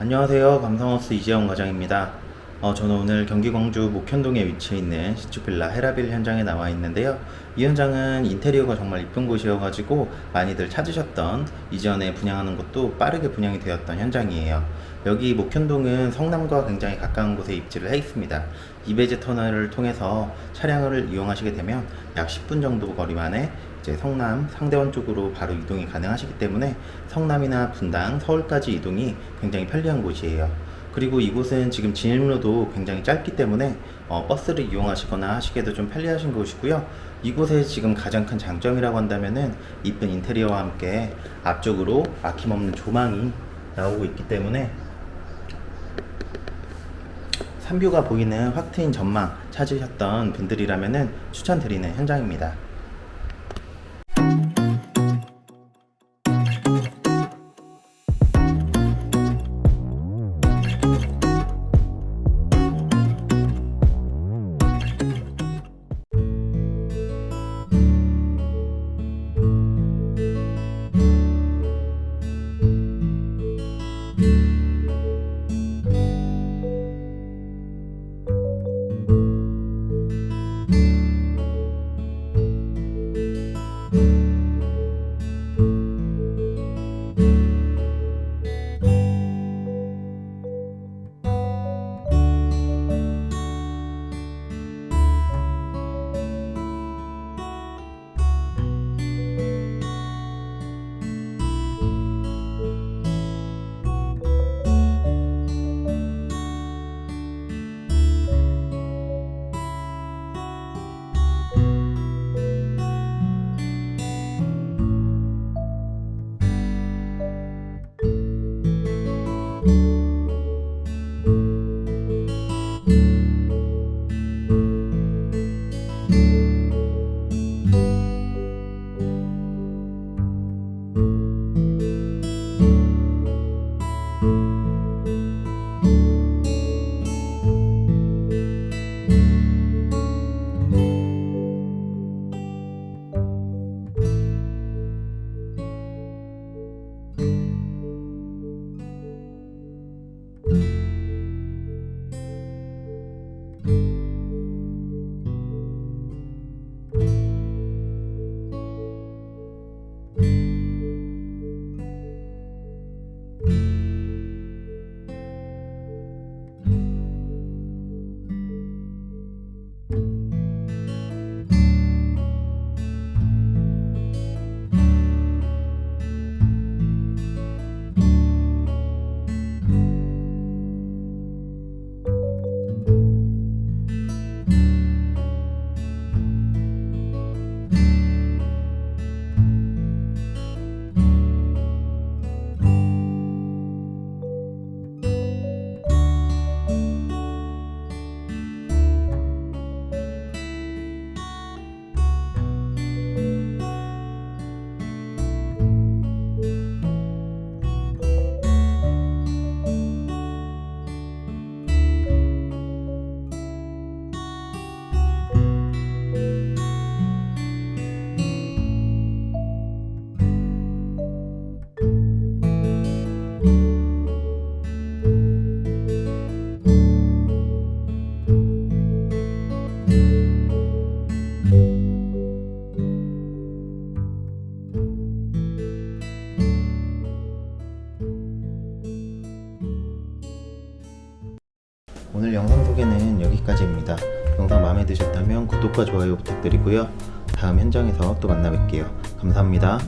안녕하세요. 감성하우스 이재영 과장입니다. 어, 저는 오늘 경기 광주 목현동에 위치해 있는 시추빌라 헤라빌 현장에 나와 있는데요. 이 현장은 인테리어가 정말 이쁜 곳이어가지고 많이들 찾으셨던 이전에 분양하는 것도 빠르게 분양이 되었던 현장이에요. 여기 목현동은 성남과 굉장히 가까운 곳에 입지를 해 있습니다. 이베제 터널을 통해서 차량을 이용하시게 되면 약 10분 정도 거리만에 이제 성남 상대원 쪽으로 바로 이동이 가능하시기 때문에 성남이나 분당, 서울까지 이동이 굉장히 편리한 곳이에요. 그리고 이곳은 지금 진입로도 굉장히 짧기 때문에 어, 버스를 이용하시거나 하시기에도 좀 편리하신 곳이고요. 이곳의 지금 가장 큰 장점이라고 한다면은 이쁜 인테리어와 함께 앞쪽으로 막힘없는 조망이 나오고 있기 때문에 산뷰가 보이는 확 트인 전망 찾으셨던 분들이라면은 추천드리는 현장입니다. 오늘 영상 소개는 여기까지입니다. 영상 마음에 드셨다면 구독과 좋아요 부탁드리고요. 다음 현장에서 또 만나 뵐게요. 감사합니다.